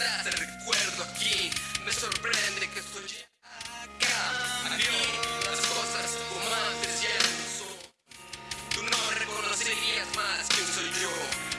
enfrentaste, recuerdo aquí, me sorprende que estoy acá. A mí, las cosas como antes ya no son. Tú no reconocerías más quién soy yo.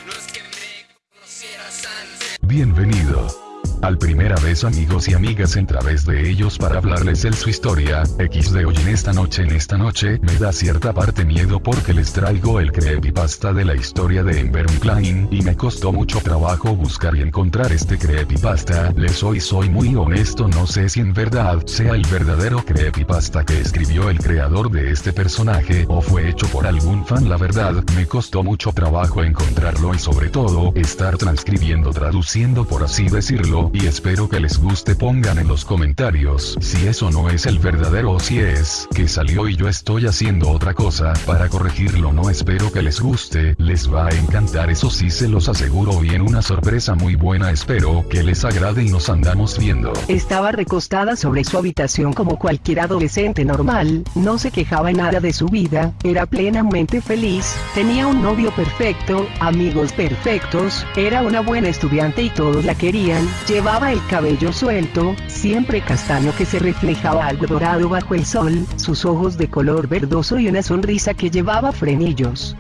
No es que me conocieras antes. Bienvenido. Al primera vez amigos y amigas en través de ellos para hablarles de su historia, XD hoy en esta noche en esta noche me da cierta parte miedo porque les traigo el creepypasta de la historia de Ember Klein y me costó mucho trabajo buscar y encontrar este creepypasta, les soy soy muy honesto no sé si en verdad sea el verdadero creepypasta que escribió el creador de este personaje o fue hecho por algún fan. La verdad me costó mucho trabajo encontrarlo y sobre todo estar transcribiendo traduciendo por así decirlo y espero que les guste pongan en los comentarios si eso no es el verdadero o si es que salió y yo estoy haciendo otra cosa para corregirlo no espero que les guste, les va a encantar eso sí se los aseguro bien una sorpresa muy buena espero que les agrade y nos andamos viendo. Estaba recostada sobre su habitación como cualquier adolescente normal, no se quejaba en nada de su vida, era plenamente feliz, tenía un novio perfecto, amigos perfectos, era una buena estudiante y todos la querían, llevaba el cabello suelto, siempre castaño que se reflejaba algo dorado bajo el sol, sus ojos de color verdoso y una sonrisa que llevaba frenillos.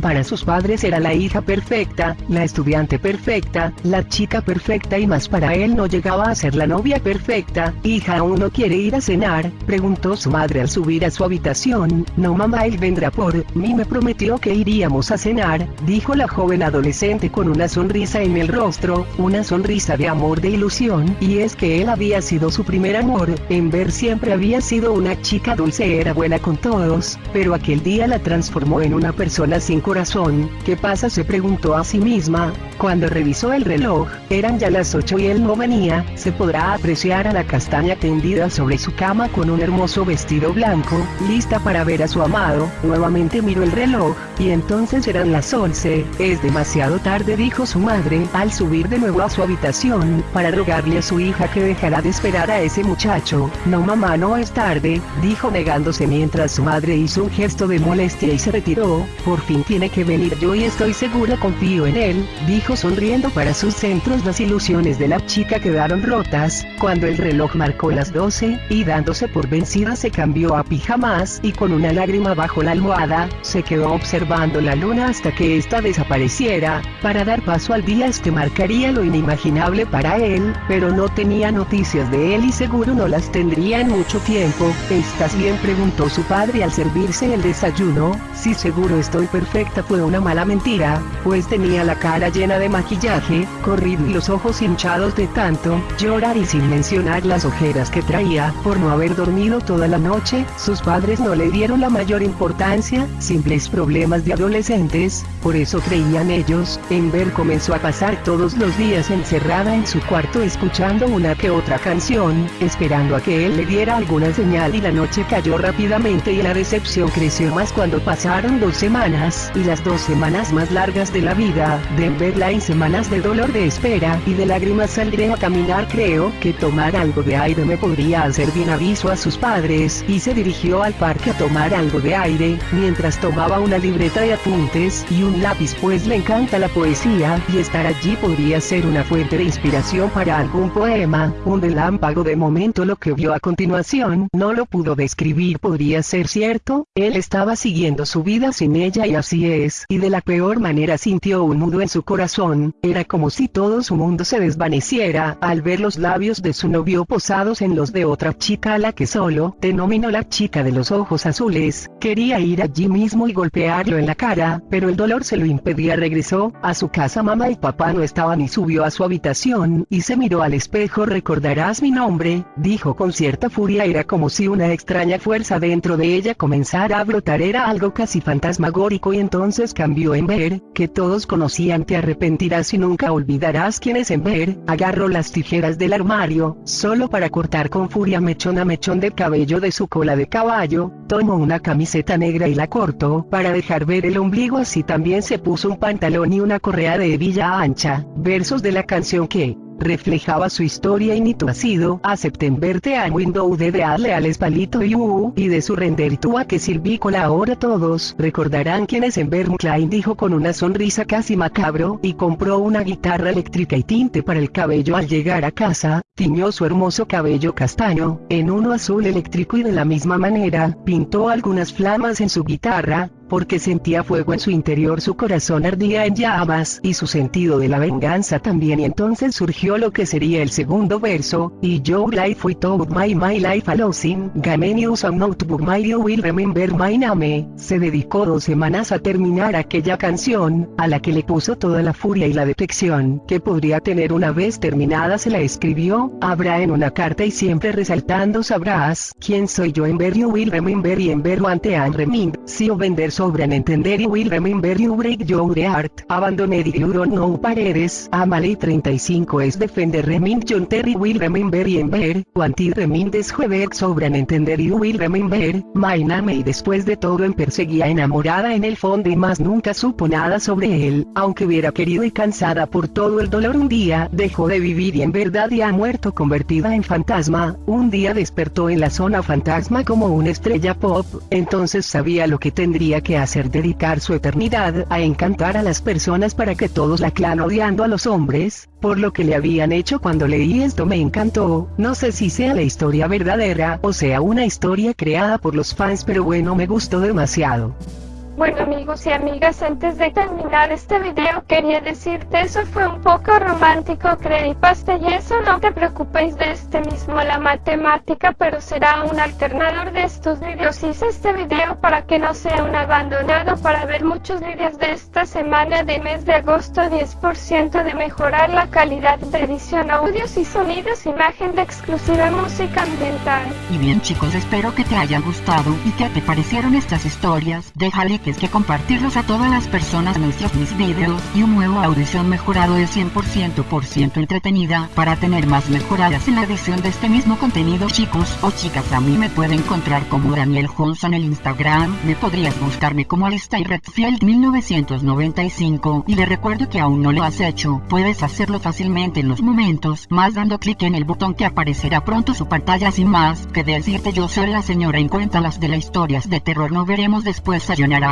Para sus padres era la hija perfecta, la estudiante perfecta, la chica perfecta y más para él no llegaba a ser la novia perfecta. Hija, ¿aún no quiere ir a cenar? Preguntó su madre al subir a su habitación. No mamá, él vendrá por mí, me prometió que iríamos a cenar, dijo la joven adolescente con una sonrisa en el rostro, una sonrisa de amor de ilusión, y es que él había sido su primer amor, en ver siempre había sido una chica dulce, era buena con todos, pero aquel día la transformó en una persona sin corazón. ¿Qué pasa? se preguntó a sí misma. Cuando revisó el reloj, eran ya las 8 y él no venía, se podrá apreciar a la castaña tendida sobre su cama con un hermoso vestido blanco, lista para ver a su amado. Nuevamente miró el reloj, y entonces eran las 11. Es demasiado tarde, dijo su madre, al subir de nuevo a su habitación, para rogarle a su hija que dejara de esperar a ese muchacho. No mamá, no es tarde, dijo negándose mientras su madre hizo un gesto de molestia y se retiró. Por fin tiene que venir yo y estoy segura, confío en él, dijo sonriendo para sus centros. Las ilusiones de la chica quedaron rotas, cuando el reloj marcó las 12, y dándose por vencida se cambió a pijamas, y con una lágrima bajo la almohada, se quedó observando la luna hasta que ésta desapareciera, para dar paso al día este marcaría lo inimaginable para él, pero no tenía noticias de él y seguro no las tendría en mucho tiempo. ¿Estás bien? preguntó su padre al servirse el desayuno, sí seguro estoy perfecta fue una mala mentira, pues tenía la cara llena de maquillaje, corrido y los ojos hinchados de tanto llorar y sin mencionar las ojeras que traía por no haber dormido toda la noche, sus padres no le dieron la mayor importancia, simples problemas de adolescentes, por eso creían ellos, Ember comenzó a pasar todos los días encerrada en su cuarto escuchando una que otra canción, esperando a que él le diera alguna señal y la noche cayó rápidamente y la decepción creció más cuando pasaron dos semanas, y las dos semanas más largas de la vida, de Emberline semanas de dolor de espera y de lágrimas saldré a caminar creo que tomar algo de aire me podría hacer bien aviso a sus padres. Y se dirigió al parque a tomar algo de aire, mientras tomaba una libreta de apuntes y un lápiz pues le encanta la poesía y estar allí podría ser una fuente de inspiración para algún poema, un relámpago de momento lo que vio a continuación no lo pudo describir podría ser cierto, él estaba siguiendo su vida sin ella y así es, y de la peor manera sintió un nudo en su corazón, era como si todo su mundo se desvaneciera al ver los labios de su novio posados en los de otra chica a la que solo denominó la chica de los ojos azules, quería ir allí mismo y golpearlo en la cara, pero el dolor se lo impedía. Regresó a su casa. Mamá y papá no estaban y subió a su habitación y se miró al espejo. Recordarás mi nombre, dijo con cierta furia. Era como si una extraña fuerza dentro de ella comenzara a brotar. Era algo casi fantasmagórico y entonces cambió en ver, que todos conocían te arrepentirás arrepentirás y nunca olvidarás quién es Ember. Agarró las tijeras del armario, solo para cortar con furia mechón a mechón de cabello de su cola de caballo, tomó una camiseta negra y la cortó, para dejar ver el ombligo así también se puso un pantalón y una correa de hebilla ancha, versos de la canción que, reflejaba su historia y ni ha sido a Septemberte a Window de darle al espalito y u y de su render tú a que silvícola ahora todos. Recordarán quién es Ember Klein dijo con una sonrisa casi macabro y compró una guitarra eléctrica y tinte para el cabello al llegar a casa, tiñó su hermoso cabello castaño, en uno azul eléctrico y de la misma manera, pintó algunas flamas en su guitarra, porque sentía fuego en su interior, su corazón ardía en llamas y su sentido de la venganza también. Y entonces surgió lo que sería el segundo verso, y yo life with all my my life a losing, Gamenius a notebook my you will remember my name, se dedicó dos semanas a terminar aquella canción, a la que le puso toda la furia y la detección que podría tener una vez terminada se la escribió, habrá en una carta y siempre resaltando sabrás, quién soy yo en ver you will remember y en ver ante and remind, si o vender sobran entender y will remember you break your heart, abandoned you don't know paredes, Amaley 35 es defender remind John Terry will remember y en ver, anti remind es jueves sobran entender you will remember, my name y después de todo en perseguía enamorada en el fondo y más nunca supo nada sobre él, aunque hubiera querido y cansada por todo el dolor un día, dejó de vivir y en verdad ya ha muerto convertida en fantasma, un día despertó en la zona fantasma como una estrella pop, entonces sabía lo que tendría que hacer dedicar su eternidad a encantar a las personas para que todos la clan odiando a los hombres, por lo que le habían hecho cuando leí esto me encantó, no sé si sea la historia verdadera o sea una historia creada por los fans pero bueno me gustó demasiado. Bueno amigos y amigas, antes de terminar este video quería decirte eso fue un poco romántico, creepypasta y eso no te preocupéis de este mismo la matemática, pero será un alternador de estos vídeos. Hice este video para que no sea un abandonado para ver muchos vídeos de esta semana de mes de agosto, 10% de mejorar la calidad de edición, audios y sonidos, imagen de exclusiva música ambiental. Y bien chicos, espero que te hayan gustado y que te parecieron estas historias. Déjale es que compartirlos a todas las personas nuestros mis videos y un nuevo audición mejorado de 100% por ciento entretenida. Para tener más mejoradas en la edición de este mismo contenido chicos o chicas a mí me puede encontrar como Daniel Johnson en el Instagram. Me podrías buscarme como Alistair Redfield 1995 y le recuerdo que aún no lo has hecho puedes hacerlo fácilmente en los momentos más dando clic en el botón que aparecerá pronto su pantalla. Sin más que decirte yo soy la señora en cuenta las de las historias de terror. No veremos después